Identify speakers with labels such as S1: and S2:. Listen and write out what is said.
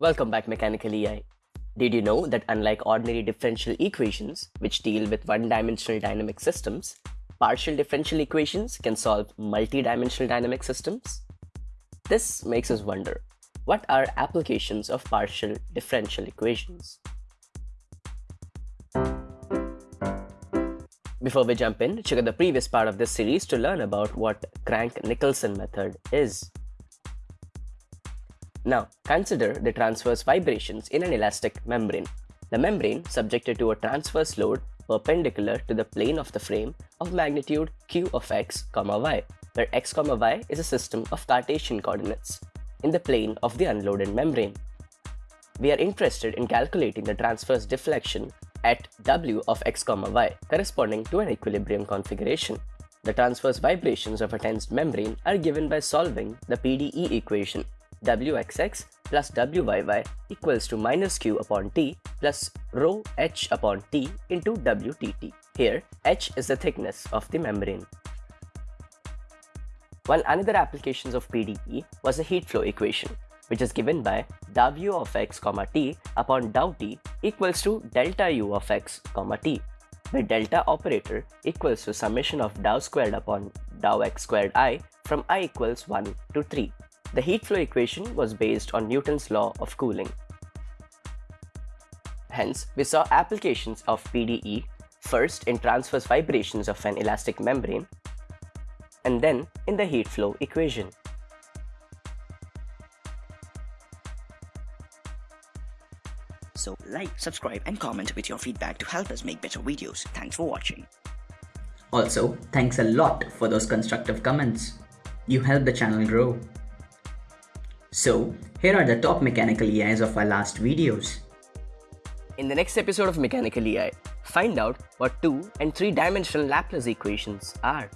S1: Welcome back Mechanical EI. Did you know that unlike ordinary differential equations, which deal with one-dimensional dynamic systems, partial differential equations can solve multi-dimensional dynamic systems? This makes us wonder, what are applications of partial differential equations? Before we jump in, check out the previous part of this series to learn about what Crank-Nicolson method is. Now, consider the transverse vibrations in an elastic membrane. The membrane subjected to a transverse load perpendicular to the plane of the frame of magnitude q of x, y, where x, y is a system of Cartesian coordinates in the plane of the unloaded membrane. We are interested in calculating the transverse deflection at w of x, y corresponding to an equilibrium configuration. The transverse vibrations of a tensed membrane are given by solving the PDE equation wxx plus wyy equals to minus q upon t plus rho h upon t into wtt. Here, h is the thickness of the membrane. One another applications of PDE was the heat flow equation, which is given by w of x comma t upon dou t equals to delta u of x comma t, where delta operator equals to summation of dou squared upon dou x squared i from i equals 1 to 3. The heat flow equation was based on Newton's law of cooling. Hence, we saw applications of PDE first in transverse vibrations of an elastic membrane and then in the heat flow equation.
S2: So like, subscribe and comment with your feedback to help us make better videos. Thanks for watching.
S3: Also, thanks a lot for those constructive comments. You help the channel grow. So, here are the top mechanical EIs of our last videos.
S1: In the next episode of Mechanical EI, find out what 2 and 3 dimensional Laplace equations are.